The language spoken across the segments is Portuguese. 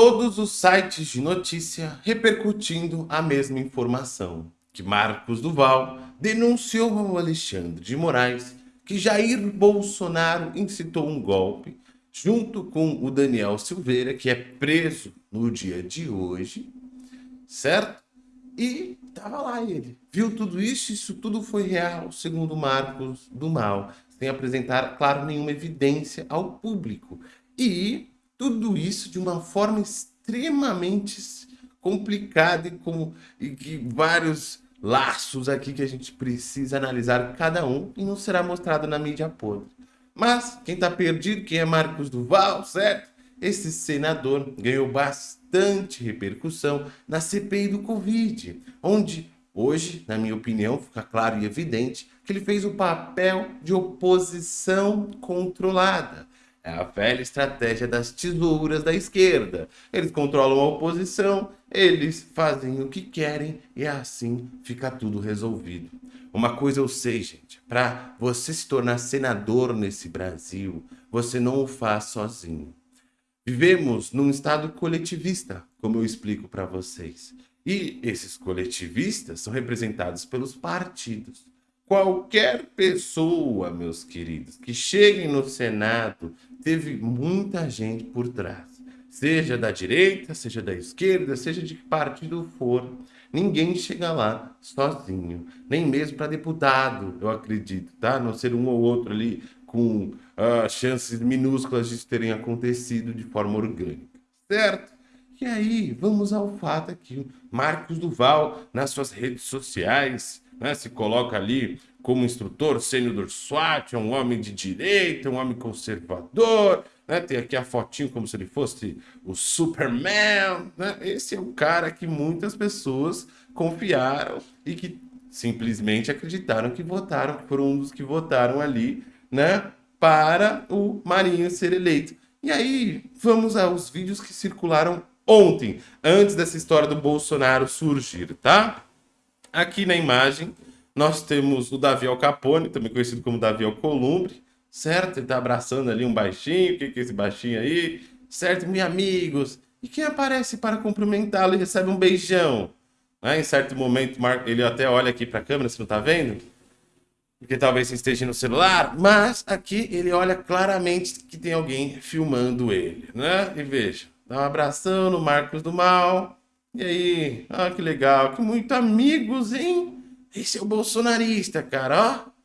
todos os sites de notícia repercutindo a mesma informação, que Marcos Duval denunciou ao Alexandre de Moraes que Jair Bolsonaro incitou um golpe, junto com o Daniel Silveira, que é preso no dia de hoje, certo? E tava lá ele. Viu tudo isso? Isso tudo foi real, segundo Marcos do Mal, sem apresentar, claro, nenhuma evidência ao público. E tudo isso de uma forma extremamente complicada e com e que vários laços aqui que a gente precisa analisar cada um e não será mostrado na mídia podre. Mas quem está perdido, quem é Marcos Duval, certo? Esse senador ganhou bastante repercussão na CPI do Covid, onde hoje, na minha opinião, fica claro e evidente que ele fez o papel de oposição controlada. É a velha estratégia das tesouras da esquerda. Eles controlam a oposição, eles fazem o que querem e assim fica tudo resolvido. Uma coisa eu sei, gente, para você se tornar senador nesse Brasil, você não o faz sozinho. Vivemos num estado coletivista, como eu explico para vocês. E esses coletivistas são representados pelos partidos. Qualquer pessoa, meus queridos, que chegue no Senado, teve muita gente por trás. Seja da direita, seja da esquerda, seja de que partido for. Ninguém chega lá sozinho. Nem mesmo para deputado, eu acredito, tá? A não ser um ou outro ali com uh, chances minúsculas de terem acontecido de forma orgânica. Certo? E aí, vamos ao fato aqui. Marcos Duval, nas suas redes sociais, né, se coloca ali como instrutor sênior do SWAT, é um homem de direita, um homem conservador, né? Tem aqui a fotinho como se ele fosse o Superman, né? Esse é o cara que muitas pessoas confiaram e que simplesmente acreditaram que votaram, que foram um dos que votaram ali, né? Para o Marinho ser eleito. E aí, vamos aos vídeos que circularam ontem, antes dessa história do Bolsonaro surgir, tá? Aqui na imagem, nós temos o Davi Alcapone, também conhecido como Davi Alcolumbre, certo? Ele tá abraçando ali um baixinho, o que, que é esse baixinho aí? Certo, meus amigos. E quem aparece para cumprimentá-lo e recebe um beijão? Né? Em certo momento, ele até olha aqui para a câmera, você não tá vendo? Porque talvez esteja no celular, mas aqui ele olha claramente que tem alguém filmando ele, né? E veja, dá um abração no Marcos do Mal. E aí, ah, que legal, que muito amigos, hein? Esse é o bolsonarista, cara, ó.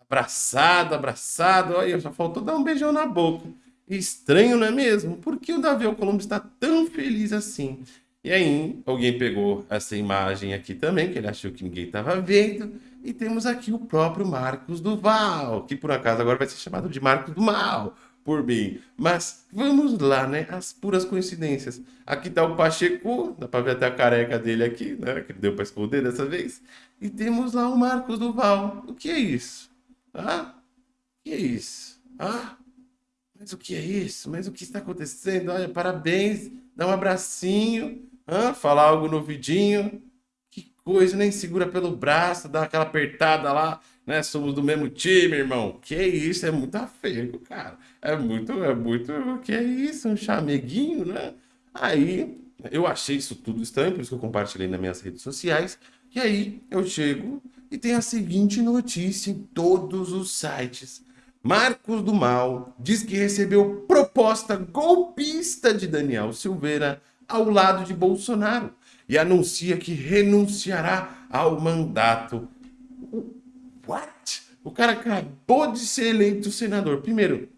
Abraçado, abraçado. Olha, só faltou dar um beijão na boca. Estranho, não é mesmo? Por que o Davi Alcolumbre está tão feliz assim? E aí, alguém pegou essa imagem aqui também, que ele achou que ninguém estava vendo. E temos aqui o próprio Marcos Duval, que por acaso agora vai ser chamado de Marcos do Mal por mim. Mas vamos lá, né? As puras coincidências. Aqui tá o Pacheco, dá para ver até a careca dele aqui, né? Que deu para esconder dessa vez. E temos lá o Marcos Duval. O que é isso? Ah? O que é isso? Ah? Mas o que é isso? Mas o que está acontecendo? Olha, parabéns, dá um abracinho, ah, falar algo no vidinho. Coisa, nem segura pelo braço, dá aquela apertada lá né? Somos do mesmo time, irmão. Que isso, é muito afego, cara. É muito, é muito, que isso, um chameguinho, né? Aí, eu achei isso tudo estranho, por isso que eu compartilhei nas minhas redes sociais. E aí, eu chego e tem a seguinte notícia em todos os sites. Marcos do Mal diz que recebeu proposta golpista de Daniel Silveira ao lado de Bolsonaro e anuncia que renunciará ao mandato What? O cara acabou de ser eleito senador. Primeiro,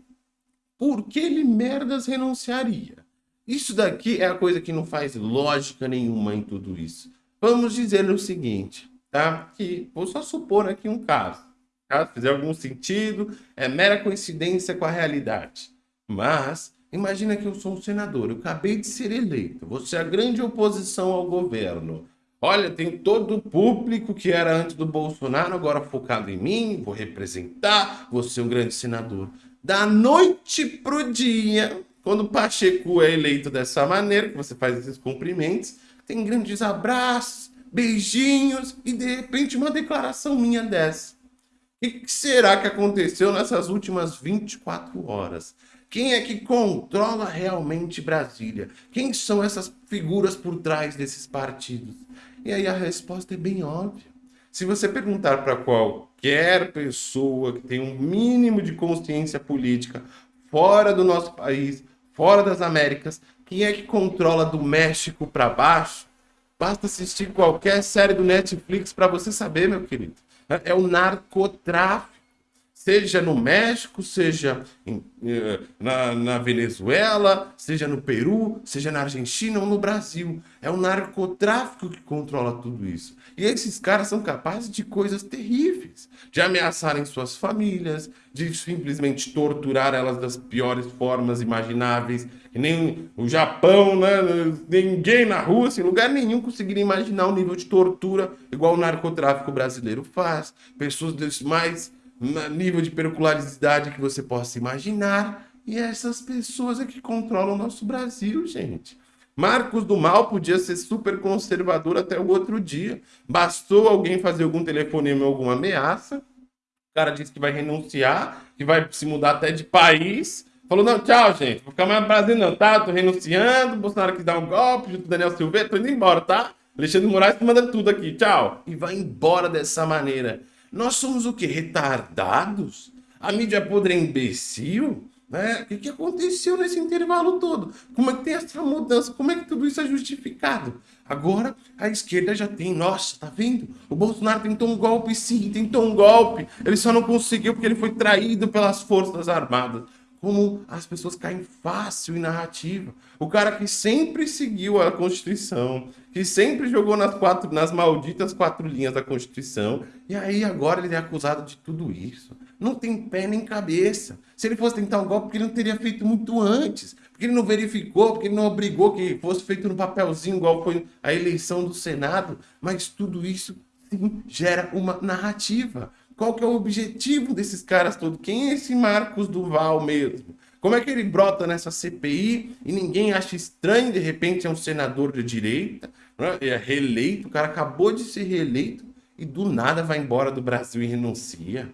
por que ele merdas renunciaria? Isso daqui é a coisa que não faz lógica nenhuma em tudo isso. Vamos dizer o seguinte, tá? Que vou só supor aqui um caso. Caso fizer algum sentido, é mera coincidência com a realidade. Mas, imagina que eu sou um senador, eu acabei de ser eleito, você é a grande oposição ao governo. Olha, tem todo o público que era antes do Bolsonaro, agora focado em mim, vou representar, vou ser um grande senador. Da noite pro dia, quando o Pacheco é eleito dessa maneira, que você faz esses cumprimentos, tem grandes abraços, beijinhos e de repente uma declaração minha dessa. O que será que aconteceu nessas últimas 24 horas? Quem é que controla realmente Brasília? Quem são essas figuras por trás desses partidos? E aí a resposta é bem óbvia. Se você perguntar para qualquer pessoa que tem um mínimo de consciência política fora do nosso país, fora das Américas, quem é que controla do México para baixo? Basta assistir qualquer série do Netflix para você saber, meu querido. É o narcotráfico seja no México, seja em, eh, na, na, Venezuela, seja no Peru, seja na Argentina ou no Brasil. É o narcotráfico que controla tudo isso. E esses caras são capazes de coisas terríveis, de ameaçarem suas famílias, de simplesmente torturar elas das piores formas imagináveis. Nem o Japão, né? ninguém na Rússia, em lugar nenhum conseguiria imaginar o nível de tortura igual o narcotráfico brasileiro faz. Pessoas mais nível de pericularidade que você possa imaginar. E essas pessoas é que controlam o nosso Brasil, gente. Marcos do Mal podia ser super conservador até o outro dia. Bastou alguém fazer algum telefonema ou alguma ameaça. O cara disse que vai renunciar, que vai se mudar até de país. Falou, não, tchau, gente. Vou ficar mais Brasil não, tá? Tô renunciando. Bolsonaro quis dar um golpe junto com Daniel Silveira. Tô indo embora, tá? Alexandre Moraes tá mandando tudo aqui. Tchau. E vai embora dessa maneira. Nós somos o quê? Retardados? A mídia podre é imbecil? Né? O que, que aconteceu nesse intervalo todo? Como é que tem essa mudança? Como é que tudo isso é justificado? Agora a esquerda já tem, nossa, tá vendo? O Bolsonaro tentou um golpe sim, tentou um golpe. Ele só não conseguiu porque ele foi traído pelas forças armadas como as pessoas caem fácil em narrativa. O cara que sempre seguiu a Constituição, que sempre jogou nas quatro, nas malditas quatro linhas da Constituição, e aí agora ele é acusado de tudo isso. Não tem pé nem cabeça. Se ele fosse tentar um golpe, ele não teria feito muito antes, porque ele não verificou, porque ele não obrigou que fosse feito no papelzinho, igual foi a eleição do Senado, mas tudo isso sim, gera uma narrativa. Qual que é o objetivo desses caras todos? Quem é esse Marcos Duval mesmo? Como é que ele brota nessa CPI e ninguém acha estranho, de repente é um senador de direita, né? é reeleito, o cara acabou de ser reeleito e do nada vai embora do Brasil e renuncia.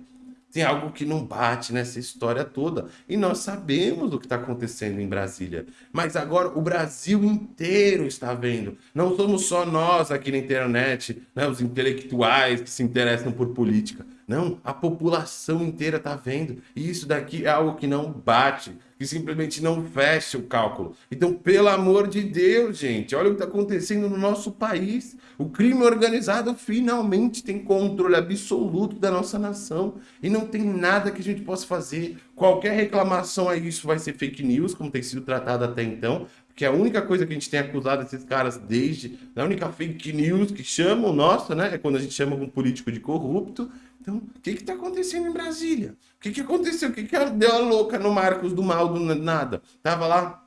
Tem algo que não bate nessa história toda. E nós sabemos o que está acontecendo em Brasília. Mas agora o Brasil inteiro está vendo. Não somos só nós aqui na internet, né, os intelectuais que se interessam por política. Não, a população inteira está vendo. E isso daqui é algo que não bate, que simplesmente não fecha o cálculo. Então, pelo amor de Deus, gente, olha o que está acontecendo no nosso país. O crime organizado finalmente tem controle absoluto da nossa nação. E não tem nada que a gente possa fazer. Qualquer reclamação a isso vai ser fake news, como tem sido tratado até então. Porque a única coisa que a gente tem acusado esses caras desde... A única fake news que chamam, nossa, né? É quando a gente chama um político de corrupto. Então, o que está acontecendo em Brasília? O que, que aconteceu? O que, que deu a louca no Marcos do Mal do nada? Tava lá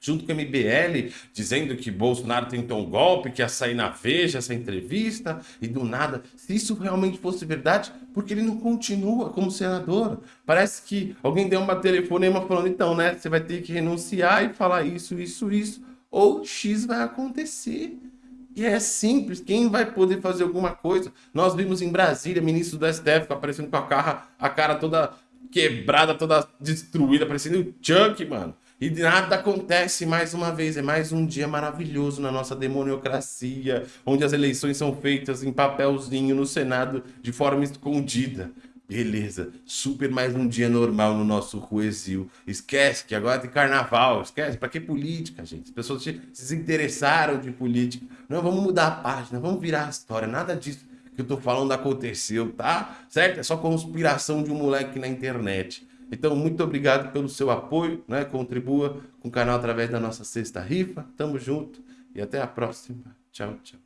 junto com o MBL, dizendo que Bolsonaro tentou um golpe, que ia sair na Veja essa entrevista, e do nada, se isso realmente fosse verdade, porque ele não continua como senador? Parece que alguém deu uma telefonema falando, então, né, você vai ter que renunciar e falar isso, isso, isso, ou X vai acontecer. E é simples, quem vai poder fazer alguma coisa? Nós vimos em Brasília, ministro do STF aparecendo com a cara, a cara toda quebrada, toda destruída, parecendo o Chuck, mano. E nada acontece mais uma vez. É mais um dia maravilhoso na nossa demoniocracia, onde as eleições são feitas em papelzinho no Senado de forma escondida. Beleza, super mais um dia normal no nosso Ruesil. Esquece que agora tem carnaval, esquece. Pra que política, gente? As pessoas se desinteressaram de política. Não, vamos mudar a página, vamos virar a história. Nada disso que eu tô falando aconteceu, tá? Certo? É só conspiração de um moleque na internet. Então, muito obrigado pelo seu apoio, né? Contribua com o canal através da nossa sexta rifa. Tamo junto e até a próxima. Tchau, tchau.